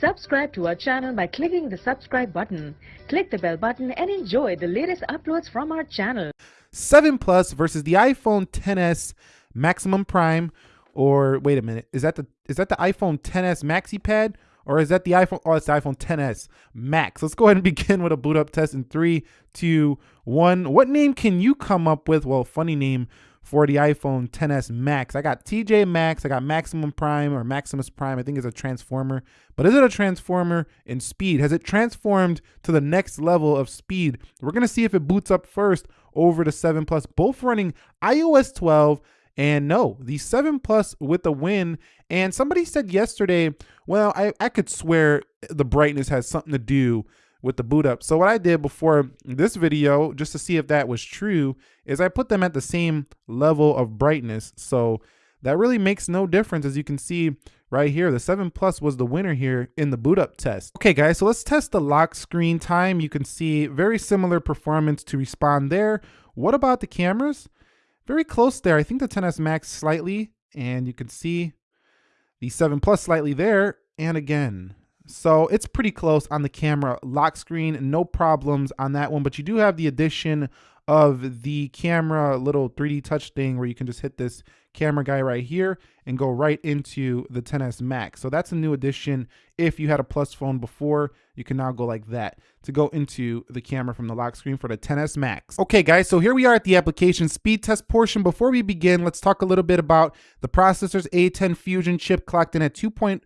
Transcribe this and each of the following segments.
Subscribe to our channel by clicking the subscribe button. Click the bell button and enjoy the latest uploads from our channel. 7 Plus versus the iPhone 10s Maximum Prime or wait a minute, is that the is that the iPhone 10s Maxi Pad or is that the iPhone oh it's the iPhone 10s Max. Let's go ahead and begin with a boot up test in three, two, one. What name can you come up with? Well, funny name for the iPhone 10s Max. I got TJ Max. I got Maximum Prime or Maximus Prime. I think it's a transformer. But is it a transformer in speed? Has it transformed to the next level of speed? We're to see if it boots up first over the 7 Plus, both running iOS 12 and no, the 7 Plus with the win. And somebody said yesterday, well, I, I could swear the brightness has something to do with the boot up. So what I did before this video, just to see if that was true, is I put them at the same level of brightness. So that really makes no difference. As you can see right here, the 7 Plus was the winner here in the boot up test. Okay guys, so let's test the lock screen time. You can see very similar performance to respond there. What about the cameras? Very close there. I think the 10s Max slightly, and you can see the 7 Plus slightly there. And again, so it's pretty close on the camera lock screen, no problems on that one, but you do have the addition of the camera little 3D touch thing where you can just hit this camera guy right here and go right into the 10s Max. So that's a new addition. If you had a plus phone before, you can now go like that to go into the camera from the lock screen for the 10s Max. Okay guys, so here we are at the application speed test portion. Before we begin, let's talk a little bit about the processor's A10 Fusion chip clocked in at 2.34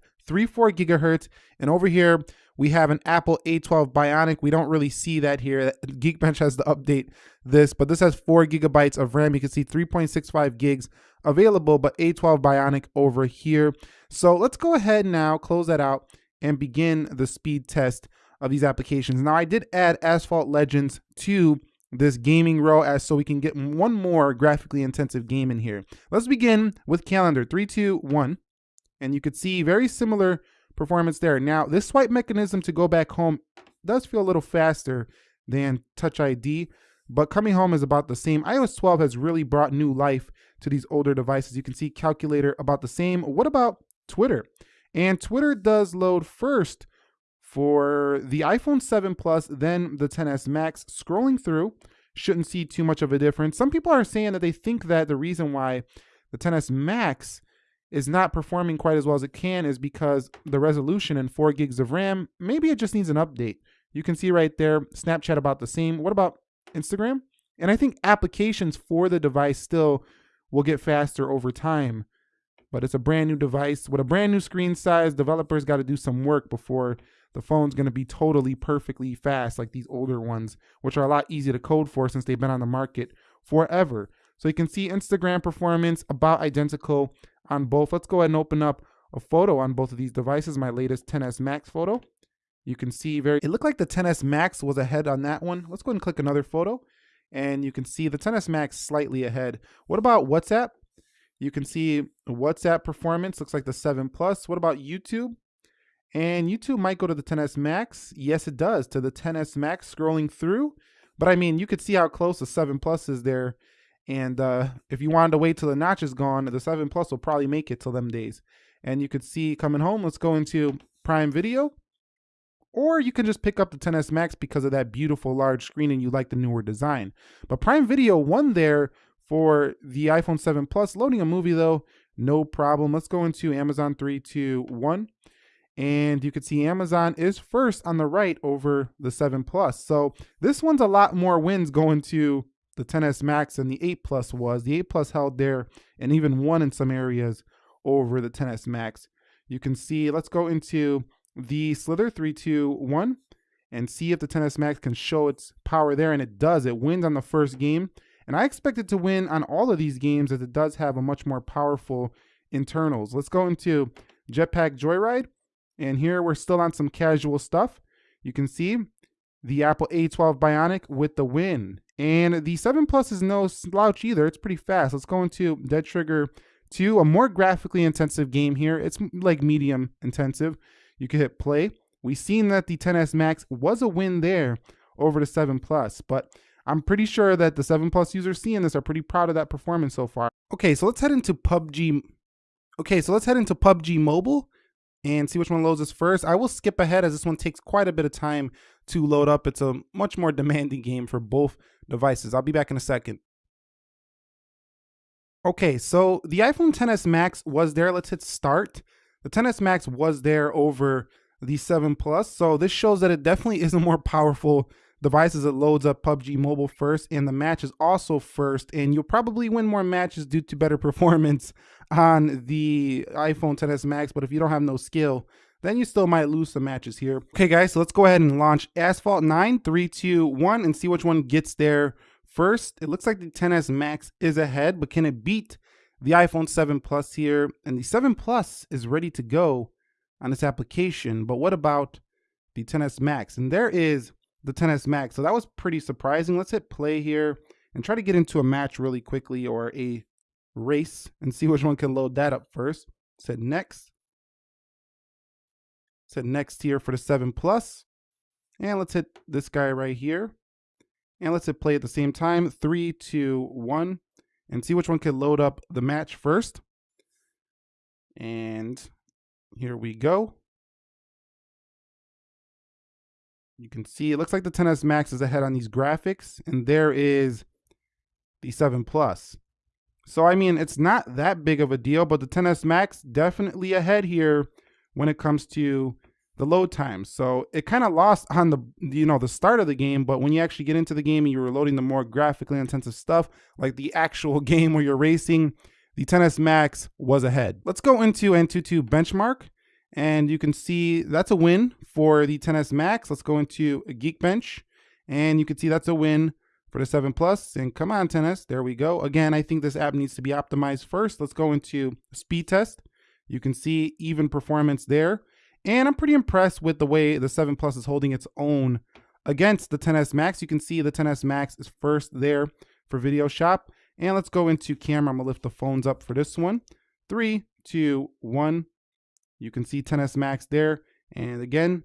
gigahertz. And over here, we have an Apple A12 Bionic. We don't really see that here. Geekbench has to update this, but this has four gigabytes of RAM. You can see 3.65 gigs available, but A12 Bionic over here. So let's go ahead now, close that out, and begin the speed test of these applications. Now I did add Asphalt Legends to this gaming row as so we can get one more graphically intensive game in here. Let's begin with calendar, three, two, one. And you could see very similar performance there. Now, this swipe mechanism to go back home does feel a little faster than Touch ID, but coming home is about the same. iOS 12 has really brought new life to these older devices. You can see calculator about the same. What about Twitter? And Twitter does load first for the iPhone 7 Plus, then the 10s Max. Scrolling through, shouldn't see too much of a difference. Some people are saying that they think that the reason why the 10s Max is not performing quite as well as it can is because the resolution and 4 gigs of RAM, maybe it just needs an update. You can see right there, Snapchat about the same. What about Instagram? And I think applications for the device still will get faster over time. But it's a brand new device with a brand new screen size. Developers got to do some work before the phone's going to be totally perfectly fast like these older ones, which are a lot easier to code for since they've been on the market forever. So you can see Instagram performance about identical on both. Let's go ahead and open up a photo on both of these devices, my latest 10s Max photo. You can see very, it looked like the 10s Max was ahead on that one. Let's go ahead and click another photo and you can see the 10s Max slightly ahead. What about WhatsApp? You can see WhatsApp performance looks like the 7 Plus. What about YouTube? And YouTube might go to the 10s Max. Yes, it does to the 10s Max scrolling through. But I mean, you could see how close the 7 Plus is there and uh, if you wanted to wait till the notch is gone, the 7 Plus will probably make it till them days. And you could see coming home, let's go into Prime Video. Or you can just pick up the 10s Max because of that beautiful large screen and you like the newer design. But Prime Video won there for the iPhone 7 Plus. Loading a movie though, no problem. Let's go into Amazon 3, 2, 1. And you can see Amazon is first on the right over the 7 Plus. So this one's a lot more wins going to the 10s Max and the 8 Plus was. The 8 Plus held there and even won in some areas over the 10s Max. You can see, let's go into the Slither 321 and see if the 10s Max can show its power there. And it does. It wins on the first game. And I expect it to win on all of these games as it does have a much more powerful internals. Let's go into Jetpack Joyride. And here we're still on some casual stuff. You can see the Apple A12 Bionic with the win. And the 7 Plus is no slouch either. It's pretty fast. Let's go into Dead Trigger 2, a more graphically intensive game here. It's like medium intensive. You can hit play. We've seen that the 10s Max was a win there over the 7 Plus, but I'm pretty sure that the 7 Plus users seeing this are pretty proud of that performance so far. Okay, so let's head into PUBG. Okay, so let's head into PUBG Mobile. and see which one loads us first. I will skip ahead as this one takes quite a bit of time to load up. It's a much more demanding game for both devices. I'll be back in a second. Okay, so the iPhone XS Max was there. Let's hit start. The XS Max was there over the 7 Plus. So this shows that it definitely is a more powerful device as it loads up PUBG Mobile first and the match is also first. And you'll probably win more matches due to better performance on the iPhone XS Max. But if you don't have no skill, then you still might lose some matches here. Okay, guys, so let's go ahead and launch Asphalt 9, 3, 2, 1, and see which one gets there first. It looks like the XS Max is ahead, but can it beat the iPhone 7 Plus here? And the 7 Plus is ready to go on this application. But what about the XS Max? And there is the XS Max. So that was pretty surprising. Let's hit play here and try to get into a match really quickly or a race and see which one can load that up first. Said next. Said next here for the 7 Plus. And let's hit this guy right here. And let's hit play at the same time. Three, two, one. And see which one can load up the match first. And here we go. You can see it looks like the XS Max is ahead on these graphics, and there is the 7 Plus. So, I mean, it's not that big of a deal, but the XS Max definitely ahead here when it comes to the load time. So it kind of lost on the you know the start of the game, but when you actually get into the game and you're loading the more graphically intensive stuff, like the actual game where you're racing, the XS Max was ahead. Let's go into Antutu benchmark. And you can see that's a win for the XS Max. Let's go into Geekbench. And you can see that's a win for the 7 Plus. And come on, XS, there we go. Again, I think this app needs to be optimized first. Let's go into speed test. You can see even performance there. And I'm pretty impressed with the way the 7 Plus is holding its own against the XS Max. You can see the XS Max is first there for Video Shop. And let's go into camera. I'm to lift the phones up for this one. Three, two, one. You can see XS Max there. And again,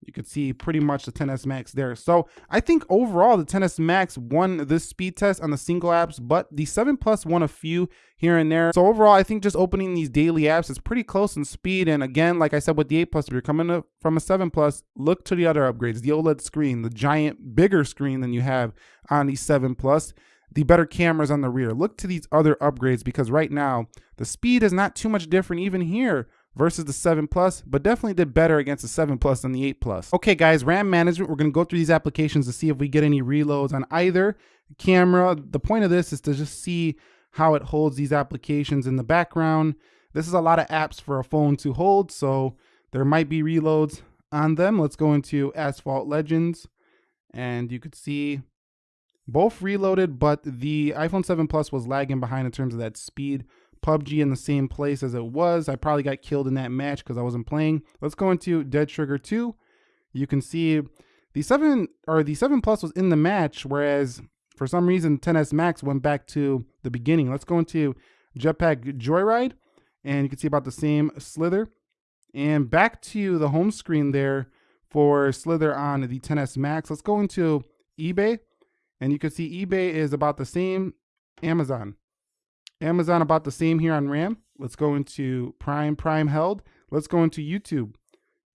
you can see pretty much the XS Max there. So I think overall the XS Max won this speed test on the single apps, but the 7 Plus won a few here and there. So overall, I think just opening these daily apps is pretty close in speed. And again, like I said with the 8 Plus, if you're coming from a 7 Plus, look to the other upgrades, the OLED screen, the giant bigger screen than you have on the 7 Plus the better cameras on the rear. Look to these other upgrades because right now the speed is not too much different even here versus the 7 Plus, but definitely did better against the 7 Plus than the 8 Plus. Okay guys, RAM management, we're gonna go through these applications to see if we get any reloads on either camera. The point of this is to just see how it holds these applications in the background. This is a lot of apps for a phone to hold, so there might be reloads on them. Let's go into Asphalt Legends, and you could see both reloaded, but the iPhone 7 Plus was lagging behind in terms of that speed. PUBG in the same place as it was. I probably got killed in that match because I wasn't playing. Let's go into Dead Trigger 2. You can see the 7 or the 7 Plus was in the match, whereas for some reason 10S Max went back to the beginning. Let's go into Jetpack Joyride, and you can see about the same Slither. And back to the home screen there for Slither on the 10S Max. Let's go into eBay, and you can see eBay is about the same Amazon. Amazon about the same here on RAM. Let's go into Prime. Prime held. Let's go into YouTube.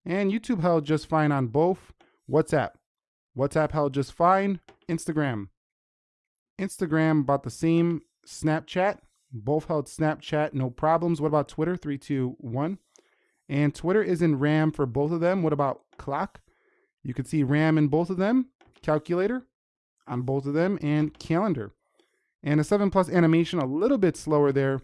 And YouTube held just fine on both. WhatsApp. WhatsApp held just fine. Instagram. Instagram about the same. Snapchat. Both held Snapchat, no problems. What about Twitter? Three, two, one. And Twitter is in RAM for both of them. What about Clock? You can see RAM in both of them. Calculator on both of them. And Calendar. And a 7 Plus animation a little bit slower there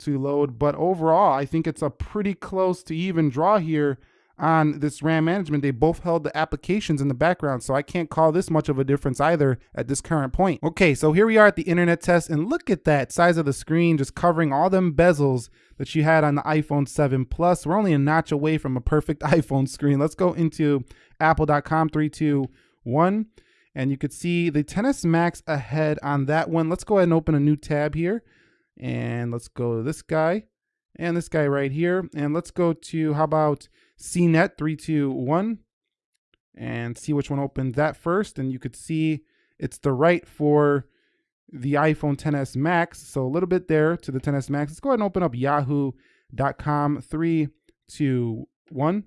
to load, but overall, I think it's a pretty close to even draw here on this RAM management. They both held the applications in the background, so I can't call this much of a difference either at this current point. Okay, so here we are at the internet test, and look at that size of the screen just covering all them bezels that you had on the iPhone 7 Plus. We're only a notch away from a perfect iPhone screen. Let's go into apple.com, three, two, one and you could see the XS Max ahead on that one. Let's go ahead and open a new tab here and let's go to this guy and this guy right here. And let's go to, how about CNET 321 and see which one opens that first. And you could see it's the right for the iPhone 10s Max. So a little bit there to the XS Max. Let's go ahead and open up yahoo.com 3, two, one.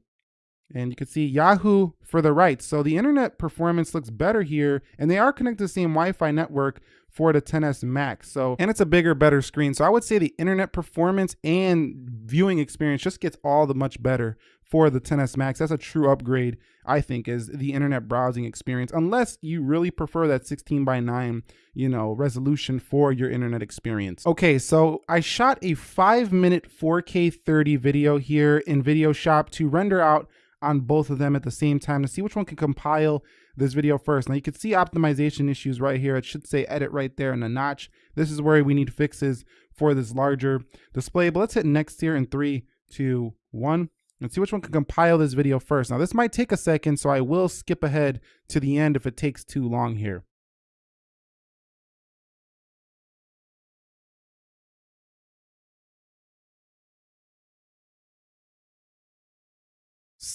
And you can see Yahoo for the right. So the internet performance looks better here, and they are connected to the same Wi-Fi network for the 10s Max. So, and it's a bigger, better screen. So I would say the internet performance and viewing experience just gets all the much better for the 10s Max. That's a true upgrade, I think, is the internet browsing experience, unless you really prefer that 16 by 9, you know, resolution for your internet experience. Okay, so I shot a five minute 4K 30 video here in Video Shop to render out on both of them at the same time to see which one can compile this video first. Now you can see optimization issues right here. It should say edit right there in the notch. This is where we need fixes for this larger display. But let's hit next here in three, two, one. And see which one can compile this video first. Now this might take a second, so I will skip ahead to the end if it takes too long here.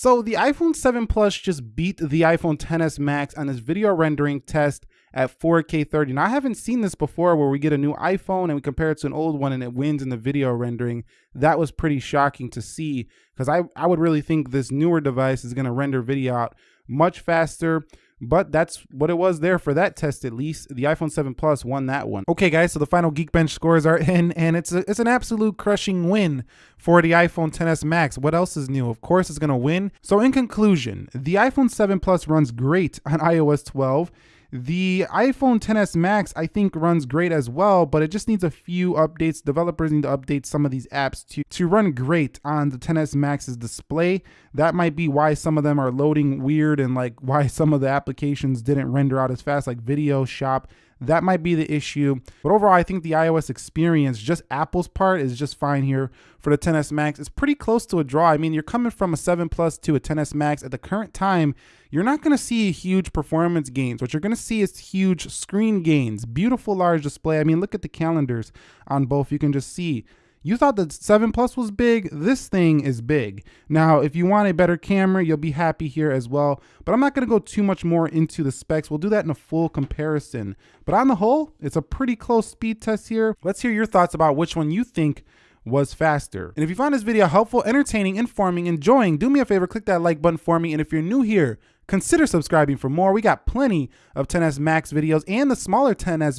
So the iPhone 7 Plus just beat the iPhone XS Max on this video rendering test at 4K 30. Now I haven't seen this before where we get a new iPhone and we compare it to an old one and it wins in the video rendering. That was pretty shocking to see because I, I would really think this newer device is going to render video out much faster but that's what it was there for that test at least. The iPhone 7 Plus won that one. Okay guys, so the final Geekbench scores are in and it's a, it's an absolute crushing win for the iPhone XS Max. What else is new? Of course it's to win. So in conclusion, the iPhone 7 Plus runs great on iOS 12. The iPhone XS Max, I think, runs great as well, but it just needs a few updates. Developers need to update some of these apps to, to run great on the XS Max's display. That might be why some of them are loading weird and like why some of the applications didn't render out as fast, like Video Shop. That might be the issue. But overall, I think the iOS experience, just Apple's part, is just fine here for the 10s Max. It's pretty close to a draw. I mean, you're coming from a 7 Plus to a 10s Max. At the current time, you're not going to see huge performance gains. What you're going to see is huge screen gains, beautiful large display. I mean, look at the calendars on both. You can just see you thought the 7 Plus was big, this thing is big. Now, if you want a better camera, you'll be happy here as well. But I'm not going to go too much more into the specs. We'll do that in a full comparison. But on the whole, it's a pretty close speed test here. Let's hear your thoughts about which one you think was faster. And if you found this video helpful, entertaining, informing, enjoying, do me a favor, click that like button for me. And if you're new here, consider subscribing for more. We got plenty of 10S Max videos and the smaller XS